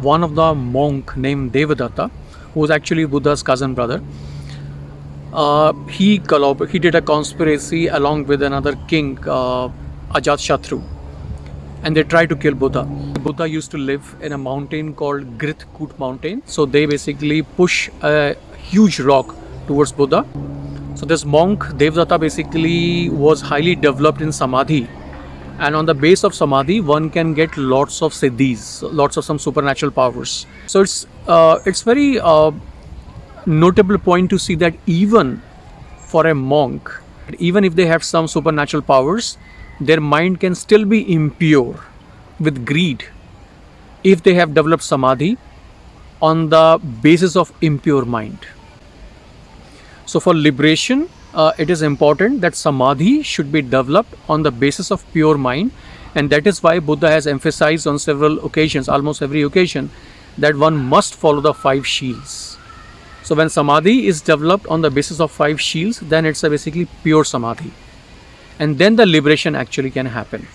one of the monk named Devadatta, who was actually Buddha's cousin brother, uh, he collab- he did a conspiracy along with another king, uh, and they tried to kill Buddha. Buddha used to live in a mountain called Grit Kut mountain. So they basically push a huge rock towards Buddha. So this monk Devdatta basically was highly developed in samadhi. And on the base of samadhi, one can get lots of siddhis, lots of some supernatural powers. So it's uh, it's very uh, notable point to see that even for a monk, even if they have some supernatural powers, their mind can still be impure with greed if they have developed samadhi on the basis of impure mind. So, for liberation, uh, it is important that samadhi should be developed on the basis of pure mind, and that is why Buddha has emphasized on several occasions, almost every occasion, that one must follow the five shields. So, when samadhi is developed on the basis of five shields, then it's a basically pure samadhi, and then the liberation actually can happen.